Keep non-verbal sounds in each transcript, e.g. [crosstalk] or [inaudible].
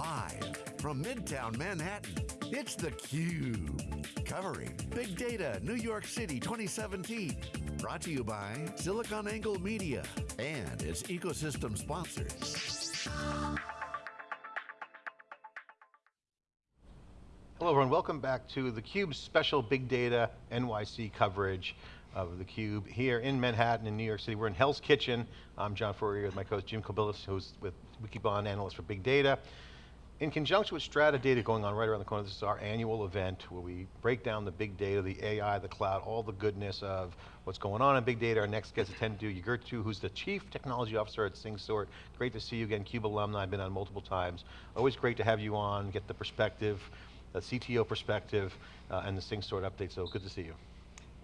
Live from Midtown Manhattan, it's theCUBE. Covering Big Data New York City 2017. Brought to you by SiliconANGLE Media and its ecosystem sponsors. Hello everyone, welcome back to theCUBE's special Big Data NYC coverage of theCUBE here in Manhattan in New York City. We're in Hell's Kitchen. I'm John Furrier with my co-host Jim Kobielus, who's with Wikibon analyst for Big Data. In conjunction with Strata Data going on right around the corner, this is our annual event where we break down the big data, the AI, the cloud, all the goodness of what's going on in big data. Our next guest attended to Yogurtcu, who's the Chief Technology Officer at SyncSort. Great to see you again, CUBE alumni, I've been on multiple times. Always great to have you on, get the perspective, the CTO perspective, uh, and the SyncSort update, so good to see you.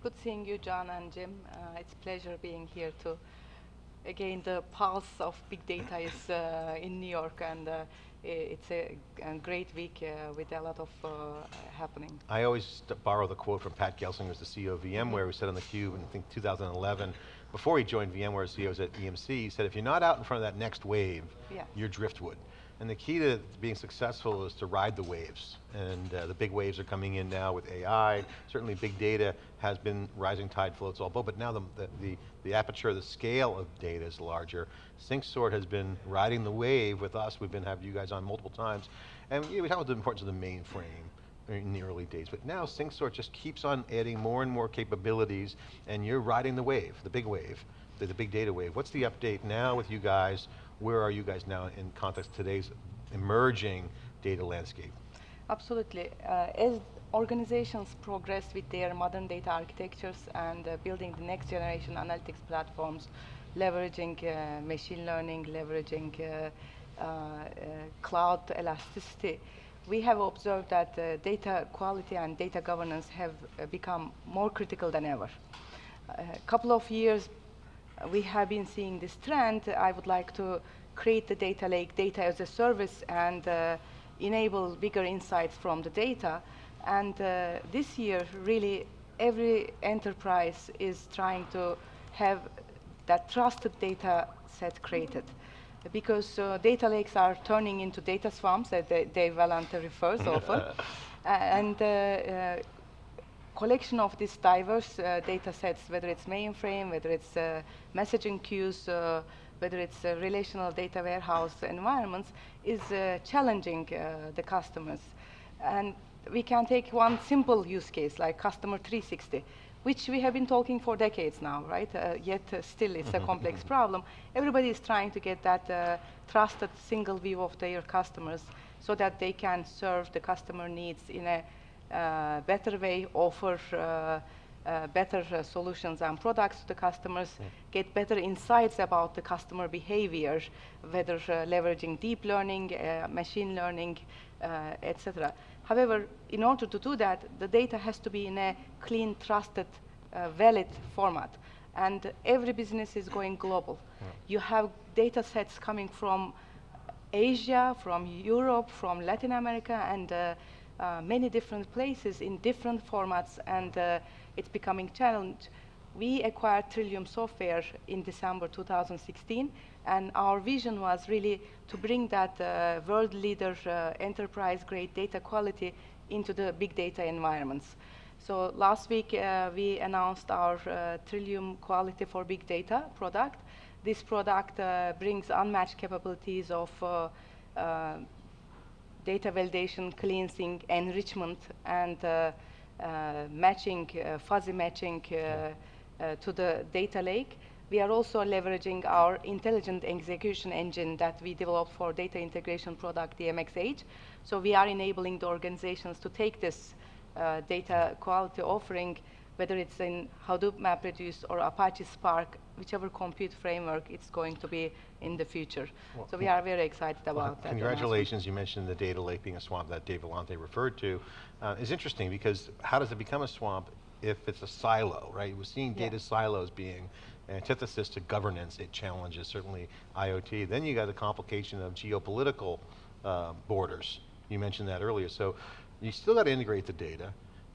Good seeing you, John and Jim. Uh, it's a pleasure being here too. Again, the pulse of big data is uh, in New York, and uh, it's a, a, great week uh, with a lot of uh, happening. I always borrow the quote from Pat Gelsinger, who's the CEO of VMware, who said on theCUBE in I think 2011, before he joined VMware as CEO at EMC, he said, if you're not out in front of that next wave, yes. you're driftwood. And the key to being successful is to ride the waves. And uh, the big waves are coming in now with AI. Certainly big data has been rising tide floats all boat, but now the, the, the, aperture, the scale of data is larger. SyncSort has been riding the wave with us. We've been having you guys on multiple times. And you know, we talked about the importance of the mainframe in the early days, but now SyncSort just keeps on adding more and more capabilities and you're riding the wave, the big wave, the, the big data wave. What's the update now with you guys? Where are you guys now in context today's emerging data landscape? Absolutely. Uh, as organizations progress with their modern data architectures and uh, building the next generation analytics platforms, leveraging uh, machine learning, leveraging uh, uh, uh, cloud elasticity, we have observed that data quality and data governance have become more critical than ever. A couple of years we have been seeing this trend. I would like to create the data lake, data as a service, and uh, enable bigger insights from the data. And uh, this year, really, every enterprise is trying to have that trusted data set created. Because uh, data lakes are turning into data swamps, that Dave Vellante refers often. [laughs] and uh, uh, collection of these diverse uh, data sets, whether it's mainframe, whether it's uh, messaging queues, uh, whether it's relational data warehouse environments, is uh, challenging uh, the customers. And we can take one simple use case like customer 360, which we have been talking for decades now, right? Uh, yet still it's a complex problem. Everybody is trying to get that trusted single view of their customers so that they can serve the customer needs in a uh, better way, offer uh, uh, better uh, solutions and products to the customers, mm. get better insights about the customer behavior, whether uh, leveraging deep learning, uh, machine learning, etc. However, in order to do that, the data has to be in a clean, trusted, valid format. And every business is going global. Mm. You have data sets coming from Asia, from Europe, from Latin America, and uh, many different places in different formats, and uh, it's becoming challenge. We acquired Trillium Software in December 2016, and our vision was really to bring that uh, world leader uh, enterprise-grade data quality into the big data environments. So last week, uh, we announced our uh, Trillium Quality for Big Data product. This product brings unmatched capabilities of data validation, cleansing, enrichment, and uh, uh, matching, uh, fuzzy matching to the data lake. We are also leveraging our intelligent execution engine that we developed for data integration product, DMX-H. So we are enabling the organizations to take this uh, data quality offering whether it's in Hadoop MapReduce or Apache Spark, whichever compute framework it's going to be in the future. Well, so we are very excited about well, that. Congratulations, you mentioned the data lake being a swamp that Dave Vellante referred to. Uh, is interesting because how does it become a swamp if it's a silo, right? We're seeing data yeah. silos being antithesis to governance, it challenges certainly IoT. Then you got the complication of geopolitical uh, borders. You mentioned that earlier. So you still got to integrate the data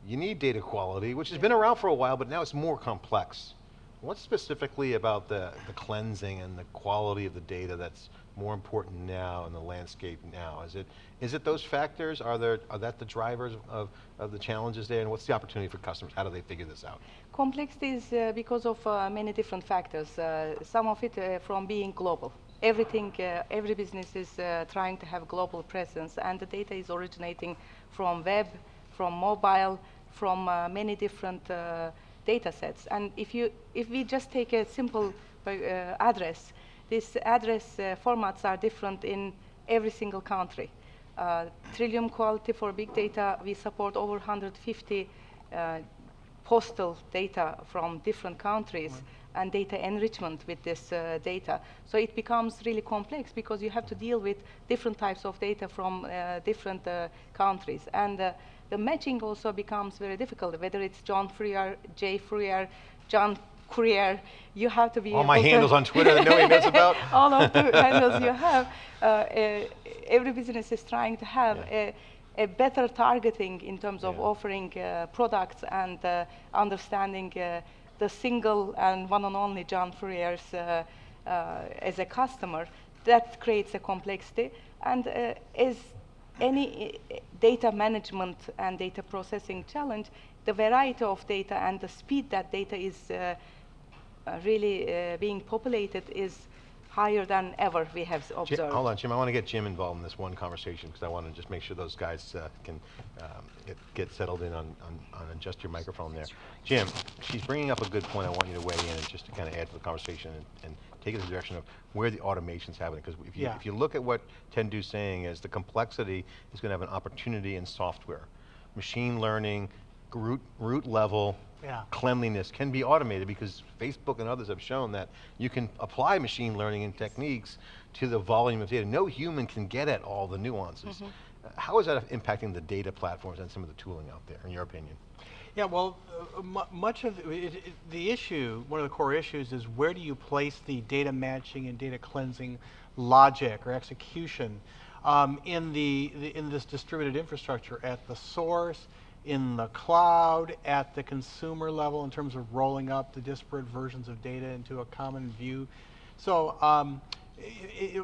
you need data quality, which has been around for a while, but now it's more complex. What specifically about the, the cleansing and the quality of the data that's more important now in the landscape now? Is it, is it those factors? Are, there, are that the drivers of, of the challenges there? And what's the opportunity for customers? How do they figure this out? Complexity is uh, because of uh, many different factors. Uh, some of it uh, from being global. Everything, uh, every business is uh, trying to have global presence and the data is originating from web, from mobile, from many different data sets. And if, you, if we just take a simple address, these address formats are different in every single country. Uh, Trillium quality for big data, we support over 150 uh, postal data from different countries and data enrichment with this uh, data. So it becomes really complex because you have to deal with different types of data from uh, different uh, countries. And uh, the matching also becomes very difficult, whether it's John Furrier, Jay Furrier, John Courier, you have to be all my handles on Twitter that nobody knows about. [laughs] all of the handles you have. Uh, uh, every business is trying to have yeah. a, a, better targeting in terms of yeah. offering uh, products and uh, understanding uh, the single and one and only John Furrier's uh, as a customer. That creates a complexity. And as any data management and data processing challenge, the variety of data and the speed that data is uh, really uh, being populated is higher than ever we have observed. Jim, hold on, Jim, I want to get Jim involved in this one conversation because I want to just make sure those guys uh, can um, get, get, settled in on, on, on, adjust your microphone there. Jim, she's bringing up a good point I want you to weigh in and just to kind of add to the conversation and, and take it in the direction of where the automation's happening because if you, yeah. if you look at what Tendu's saying is the complexity is going to have an opportunity in software. Machine learning, root, root level, yeah. cleanliness can be automated because Facebook and others have shown that you can apply machine learning and techniques to the volume of data. No human can get at all the nuances. Mm -hmm. How is that impacting the data platforms and some of the tooling out there, in your opinion? Yeah, well, uh, much of it, it, the issue, one of the core issues is where do you place the data matching and data cleansing logic or execution um, in, the, the, in this distributed infrastructure at the source, in the cloud at the consumer level in terms of rolling up the disparate versions of data into a common view. So um, it,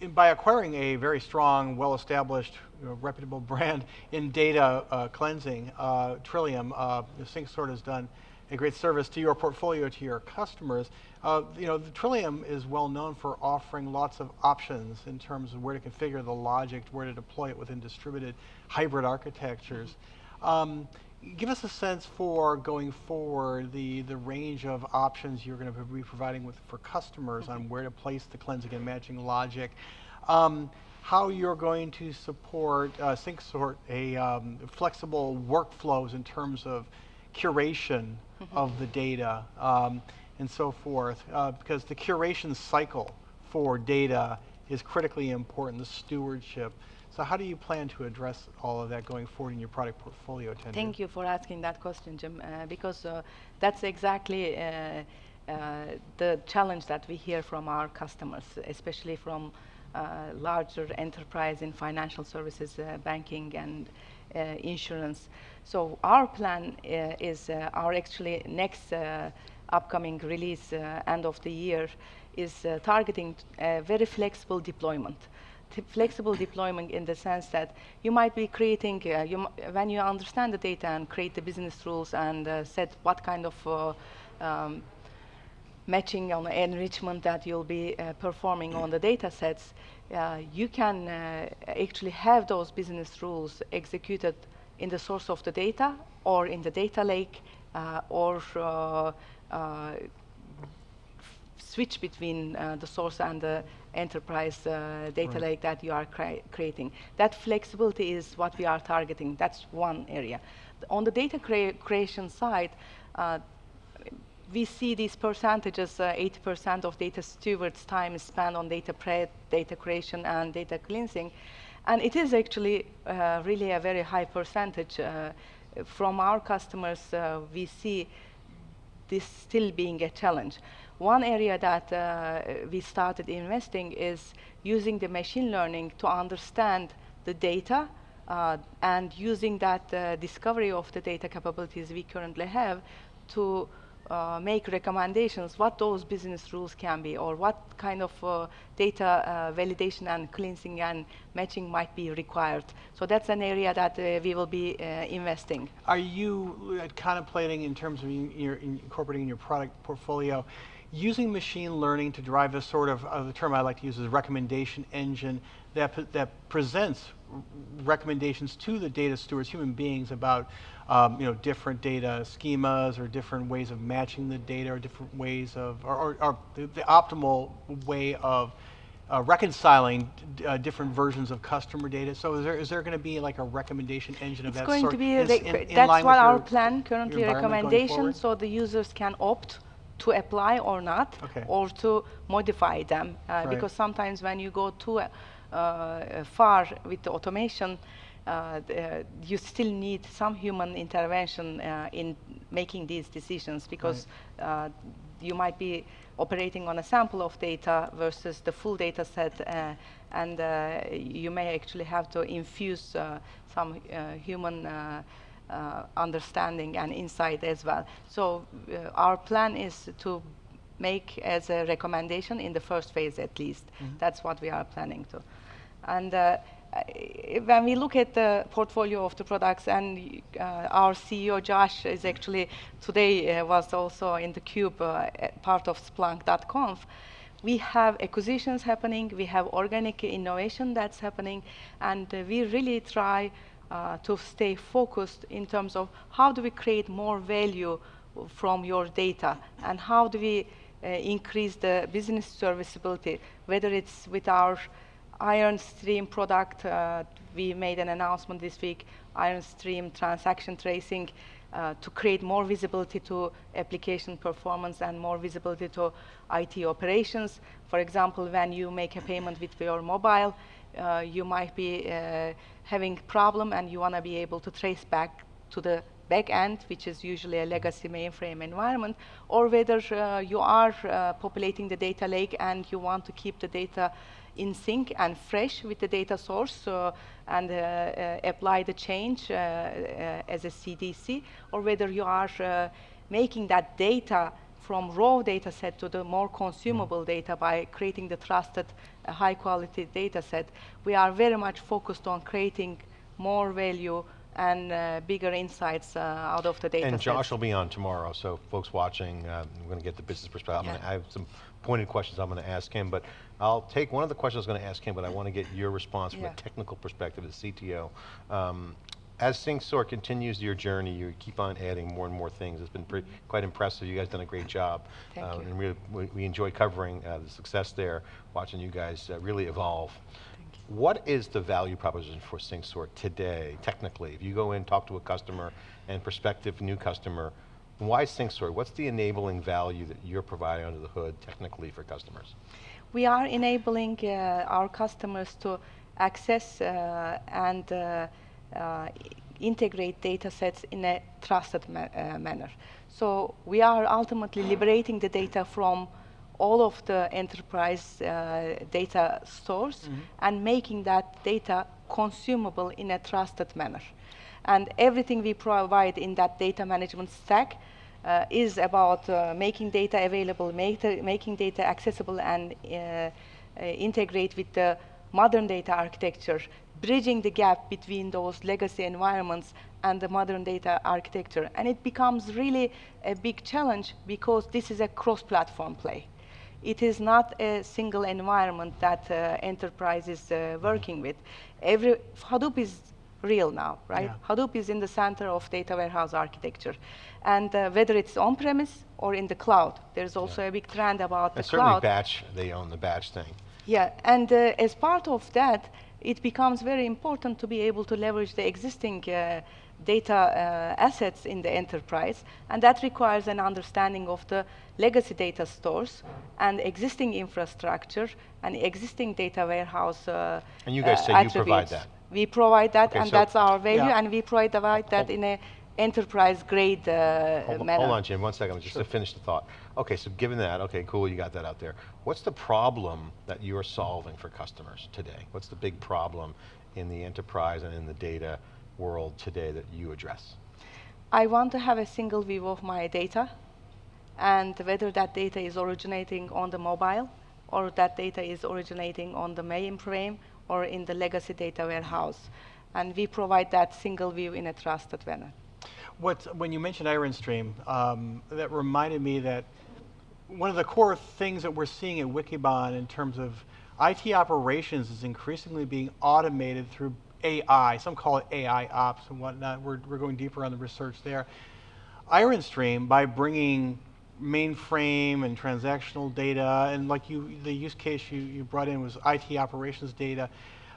it, by acquiring a very strong, well-established, you know, reputable [laughs] brand in data uh, cleansing, uh, Trillium, uh, SyncSort has done a great service to your portfolio, to your customers. Uh, you know, the Trillium is well known for offering lots of options in terms of where to configure the logic, where to deploy it within distributed hybrid architectures. Um, give us a sense for going forward, the, the range of options you're going to be providing with, for customers on where to place the cleansing and matching logic. Um, how you're going to support uh, SyncSort a um, flexible workflows in terms of curation mm -hmm. of the data. Um, and so forth, uh, because the curation cycle for data is critically important, the stewardship. So how do you plan to address all of that going forward in your product portfolio? Thank you for asking that question, Jim, uh, because uh, that's exactly uh, uh, the challenge that we hear from our customers, especially from uh, larger enterprise in financial services, banking, and insurance. So our plan is our actually next upcoming release uh, end of the year is uh, targeting a very flexible deployment. Flexible deployment in the sense that you might be creating, uh, you when you understand the data and create the business rules and uh, set what kind of uh, um, matching on enrichment that you'll be uh, performing on the data sets, you can actually have those business rules executed in the source of the data or in the data lake or uh, switch between uh, the source and the enterprise uh, data right. lake that you are cre creating. That flexibility is what we are targeting. That's one area. On the data crea creation side, we see these percentages, 80% of data stewards' time is spent on data prep, data creation, and data cleansing. And it is actually uh, really a very high percentage. Uh, from our customers, uh, we see this still being a challenge. One area that uh, we started investing is using the machine learning to understand the data uh, and using that uh, discovery of the data capabilities we currently have to uh, make recommendations what those business rules can be or what kind of uh, data uh, validation and cleansing and matching might be required. So that's an area that uh, we will be uh, investing. Are you contemplating in terms of your, incorporating in your product portfolio using machine learning to drive a sort of, uh, the term I like to use is recommendation engine that, that presents recommendations to the data stewards, human beings, about um, you know, different data schemas or different ways of matching the data or different ways of, or, or, or the, the, optimal way of uh, reconciling uh, different versions of customer data. So is there, is there going to be like a recommendation engine it's of that going sort? to be, in, in, in that's what our your, plan currently recommendation, so the users can opt to apply or not, okay. or to modify them. Uh, right. Because sometimes when you go too uh, far with the automation, uh, uh, you still need some human intervention uh, in making these decisions because right. you might be operating on a sample of data versus the full data set and you may actually have to infuse some human uh, understanding and insight as well. So uh, our plan is to make as a recommendation in the first phase at least. Mm -hmm. That's what we are planning to. And uh, when we look at the portfolio of the products and uh, our CEO Josh is actually today uh, was also in the cube uh, part of splunk.conf we have acquisitions happening we have organic innovation that's happening and we really try uh, to stay focused in terms of how do we create more value from your data and how do we uh, increase the business serviceability, whether it's with our IronStream product, uh, we made an announcement this week, IronStream transaction tracing, uh, to create more visibility to application performance and more visibility to IT operations. For example, when you make a payment with your mobile, uh, you might be having problem and you want to be able to trace back to the back end, which is usually a legacy mainframe environment, or whether uh, you are uh, populating the data lake and you want to keep the data in sync and fresh with the data source uh, and uh, uh, apply the change as a CDC, or whether you are making that data from raw data set to the more consumable mm. data by creating the trusted uh, high quality data set, we are very much focused on creating more value and uh, bigger insights uh, out of the data And Josh sets. will be on tomorrow, so folks watching, uh, we're going to get the business perspective. Yeah. Gonna, I have some pointed questions I'm going to ask him, but I'll take one of the questions I was going to ask him, but I want to get your response from yeah. a technical perspective as CTO. Um, as SyncSort continues your journey, you keep on adding more and more things. It's been pretty, quite impressive. You guys done a great job. Thank uh, you. And we, we, we enjoy covering uh, the success there, watching you guys uh, really evolve. What is the value proposition for SyncSort today, technically? If you go in, talk to a customer and prospective new customer, why SyncSort? What's the enabling value that you're providing under the hood technically for customers? We are enabling uh, our customers to access uh, and uh, uh, integrate data sets in a trusted ma uh, manner. So we are ultimately liberating the data from all of the enterprise uh, data stores mm -hmm. and making that data consumable in a trusted manner. And everything we provide in that data management stack uh, is about uh, making data available, making data accessible and uh, integrate with the modern data architecture bridging the gap between those legacy environments and the modern data architecture. And it becomes really a big challenge because this is a cross-platform play. It is not a single environment that uh, enterprise is uh, working with. Every, Hadoop is real now, right? Yeah. Hadoop is in the center of data warehouse architecture. And uh, whether it's on-premise or in the cloud, there's also yeah. a big trend about and the certainly cloud. batch, they own the batch thing. Yeah, and uh, as part of that, it becomes very important to be able to leverage the existing uh, data uh, assets in the enterprise, and that requires an understanding of the legacy data stores and existing infrastructure and existing data warehouse uh, And you guys say attributes. you provide that? We provide that, okay, and so that's our value, yeah. and we provide that in a enterprise grade uh, hold, manner. Hold on, Jim, one second, just sure. to finish the thought. Okay, so given that, okay, cool, you got that out there. What's the problem that you're solving for customers today? What's the big problem in the enterprise and in the data world today that you address? I want to have a single view of my data and whether that data is originating on the mobile or that data is originating on the mainframe or in the legacy data warehouse. And we provide that single view in a trusted manner. What, when you mentioned IronStream, um, that reminded me that one of the core things that we're seeing at Wikibon in terms of IT operations is increasingly being automated through AI. Some call it AI ops and whatnot. We're, we're going deeper on the research there. IronStream, by bringing mainframe and transactional data, and like you, the use case you, you brought in was IT operations data,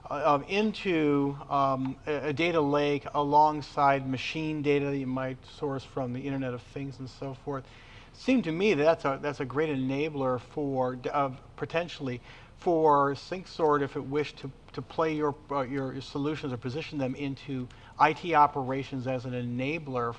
uh, um, into um, a, a, data lake alongside machine data that you might source from the Internet of Things and so forth. Seemed to me that that's a, that's a great enabler for, uh, potentially, for SyncSort if it wished to, to play your, uh, your solutions or position them into IT operations as an enabler,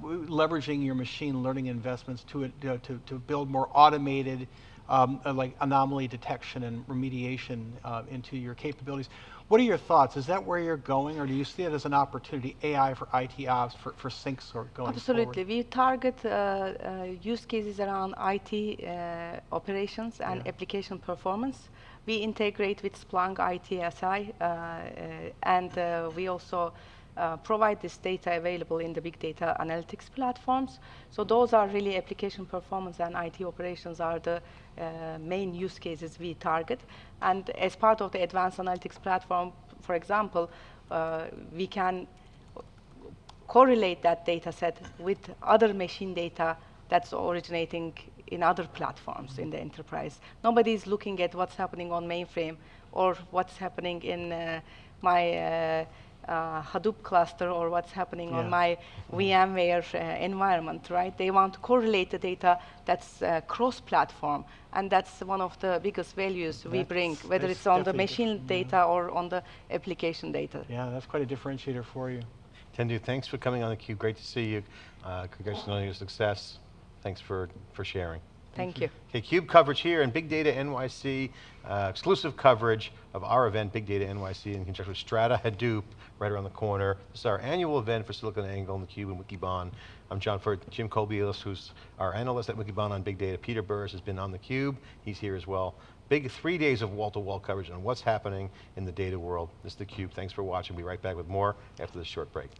leveraging your machine learning investments to, uh, to, to build more automated um, uh, like anomaly detection and remediation uh, into your capabilities. What are your thoughts? Is that where you're going, or do you see it as an opportunity, AI for IT ops, for, for SyncSort going Absolutely. Forward? We target uh, uh, use cases around IT uh, operations and yeah. application performance. We integrate with Splunk ITSI, uh, uh, and we also uh, provide this data available in the big data analytics platforms. So those are really application performance and IT operations are the uh, main use cases we target. And as part of the advanced analytics platform, for example, uh, we can correlate that data set with other machine data that's originating in other platforms in the enterprise. Nobody is looking at what's happening on mainframe or what's happening in uh, my uh, uh, Hadoop cluster or what's happening yeah. on my VMware uh, environment, right? They want to correlate the data that's uh, cross-platform, and that's one of the biggest values that's we bring, whether it's on the machine data yeah. or on the application data. Yeah, that's quite a differentiator for you. Tendu, thanks for coming on theCUBE. Great to see you. Uh, congratulations on your success. Thanks for, for sharing. Thank you. Okay, CUBE coverage here in Big Data NYC, uh, exclusive coverage of our event, Big Data NYC, in conjunction with Strata Hadoop, right around the corner. This is our annual event for SiliconANGLE and theCUBE and Wikibon. I'm John Furrier, Jim Kobielus, who's our analyst at Wikibon on Big Data. Peter Burris has been on theCUBE, he's here as well. Big three days of wall-to-wall -wall coverage on what's happening in the data world. This is theCUBE, thanks for watching. We'll be right back with more after this short break.